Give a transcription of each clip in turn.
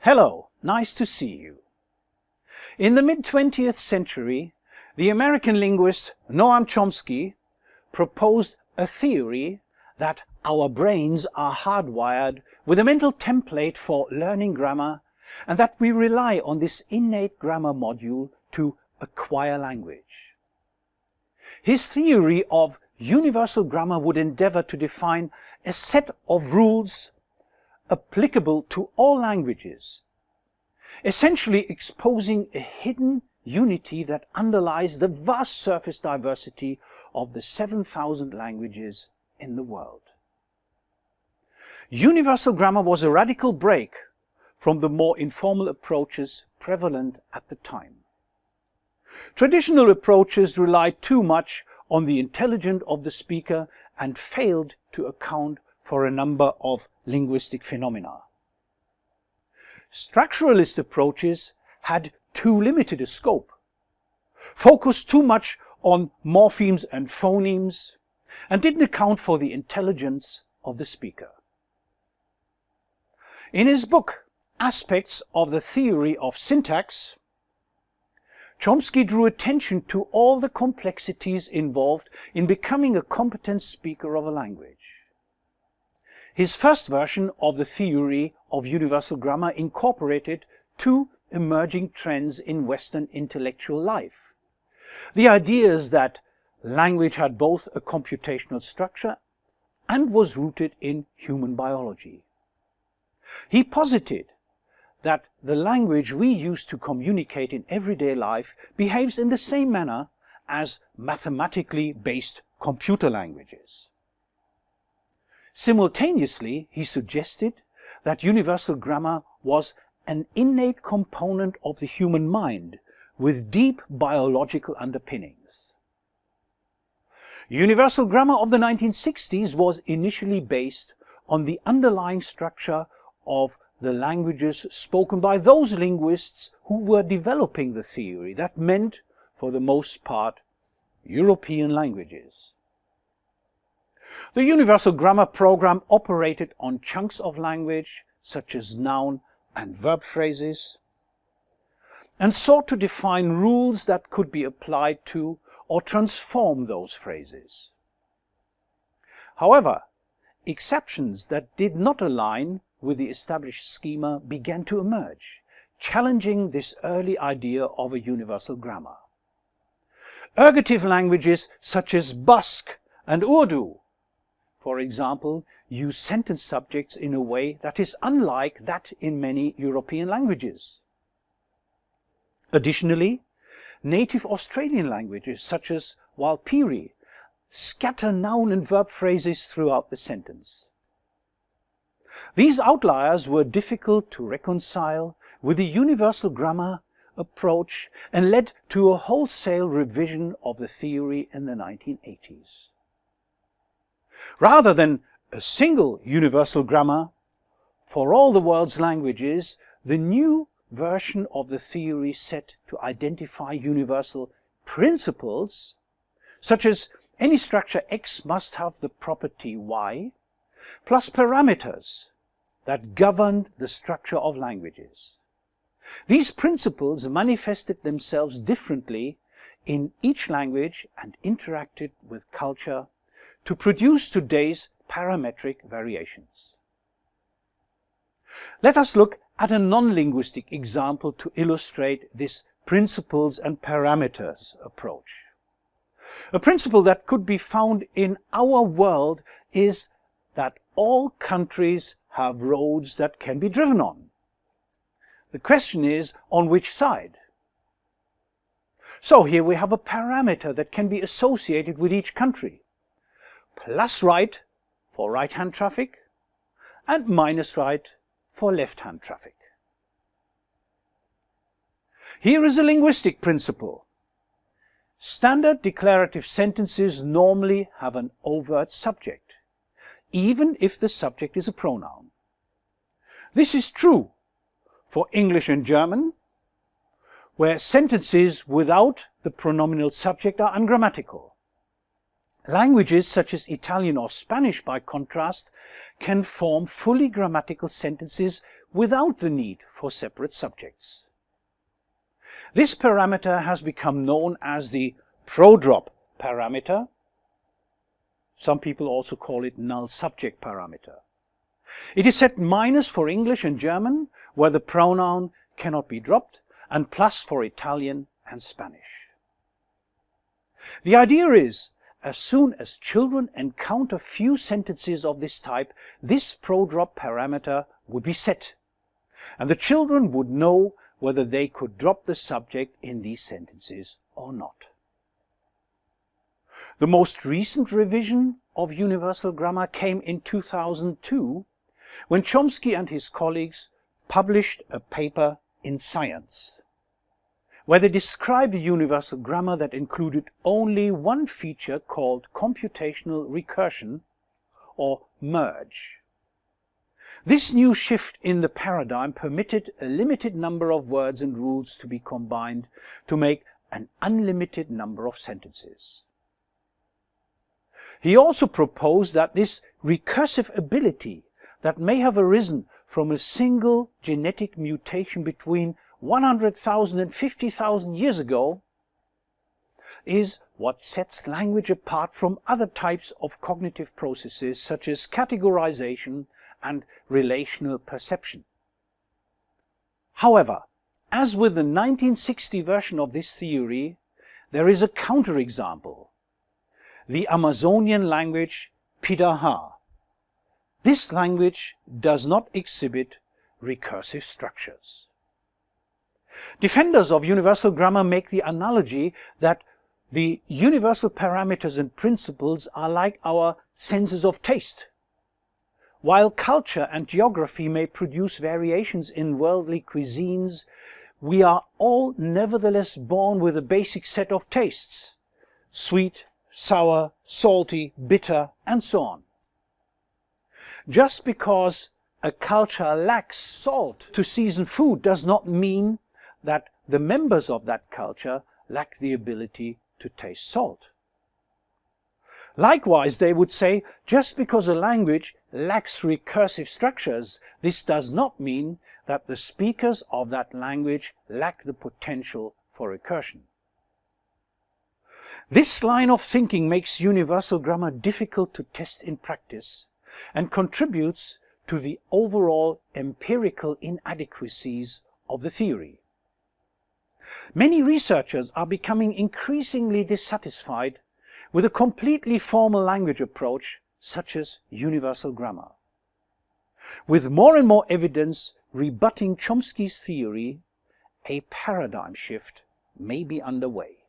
Hello, nice to see you. In the mid-20th century, the American linguist Noam Chomsky proposed a theory that our brains are hardwired with a mental template for learning grammar and that we rely on this innate grammar module to acquire language. His theory of universal grammar would endeavor to define a set of rules applicable to all languages, essentially exposing a hidden unity that underlies the vast surface diversity of the 7,000 languages in the world. Universal grammar was a radical break from the more informal approaches prevalent at the time. Traditional approaches relied too much on the intelligence of the speaker and failed to account for a number of linguistic phenomena. Structuralist approaches had too limited a scope, focused too much on morphemes and phonemes, and didn't account for the intelligence of the speaker. In his book, Aspects of the Theory of Syntax, Chomsky drew attention to all the complexities involved in becoming a competent speaker of a language. His first version of the theory of universal grammar incorporated two emerging trends in Western intellectual life. The ideas that language had both a computational structure and was rooted in human biology. He posited that the language we use to communicate in everyday life behaves in the same manner as mathematically based computer languages. Simultaneously, he suggested that universal grammar was an innate component of the human mind with deep biological underpinnings. Universal grammar of the 1960s was initially based on the underlying structure of the languages spoken by those linguists who were developing the theory. That meant, for the most part, European languages. The Universal Grammar Program operated on chunks of language, such as noun and verb phrases, and sought to define rules that could be applied to or transform those phrases. However, exceptions that did not align with the established schema began to emerge, challenging this early idea of a universal grammar. Ergative languages such as Basque and Urdu, for example, use sentence subjects in a way that is unlike that in many European languages. Additionally, native Australian languages such as Warlpiri scatter noun and verb phrases throughout the sentence. These outliers were difficult to reconcile with the universal grammar approach and led to a wholesale revision of the theory in the 1980s. Rather than a single universal grammar for all the world's languages, the new version of the theory set to identify universal principles, such as any structure X must have the property Y, plus parameters that governed the structure of languages. These principles manifested themselves differently in each language and interacted with culture to produce today's parametric variations. Let us look at a non-linguistic example to illustrate this principles and parameters approach. A principle that could be found in our world is that all countries have roads that can be driven on. The question is, on which side? So here we have a parameter that can be associated with each country. Plus right for right-hand traffic and minus right for left-hand traffic. Here is a linguistic principle. Standard declarative sentences normally have an overt subject even if the subject is a pronoun. This is true for English and German, where sentences without the pronominal subject are ungrammatical. Languages such as Italian or Spanish, by contrast, can form fully grammatical sentences without the need for separate subjects. This parameter has become known as the prodrop parameter. Some people also call it null subject parameter. It is set minus for English and German, where the pronoun cannot be dropped, and plus for Italian and Spanish. The idea is, as soon as children encounter few sentences of this type, this prodrop parameter would be set, and the children would know whether they could drop the subject in these sentences or not. The most recent revision of universal grammar came in 2002 when Chomsky and his colleagues published a paper in Science where they described a universal grammar that included only one feature called computational recursion or merge. This new shift in the paradigm permitted a limited number of words and rules to be combined to make an unlimited number of sentences. He also proposed that this recursive ability that may have arisen from a single genetic mutation between 100,000 and 50,000 years ago is what sets language apart from other types of cognitive processes such as categorization and relational perception. However, as with the 1960 version of this theory, there is a counterexample, the Amazonian language Piraha. This language does not exhibit recursive structures. Defenders of universal grammar make the analogy that the universal parameters and principles are like our senses of taste. While culture and geography may produce variations in worldly cuisines, we are all nevertheless born with a basic set of tastes. Sweet, sour, salty, bitter, and so on. Just because a culture lacks salt to season food does not mean that the members of that culture lack the ability to taste salt. Likewise, they would say, just because a language lacks recursive structures, this does not mean that the speakers of that language lack the potential for recursion. This line of thinking makes universal grammar difficult to test in practice and contributes to the overall empirical inadequacies of the theory. Many researchers are becoming increasingly dissatisfied with a completely formal language approach such as universal grammar. With more and more evidence rebutting Chomsky's theory, a paradigm shift may be underway.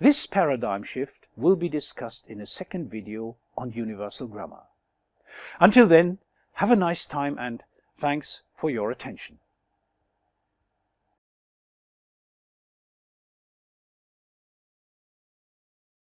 This paradigm shift will be discussed in a second video on universal grammar. Until then, have a nice time and thanks for your attention.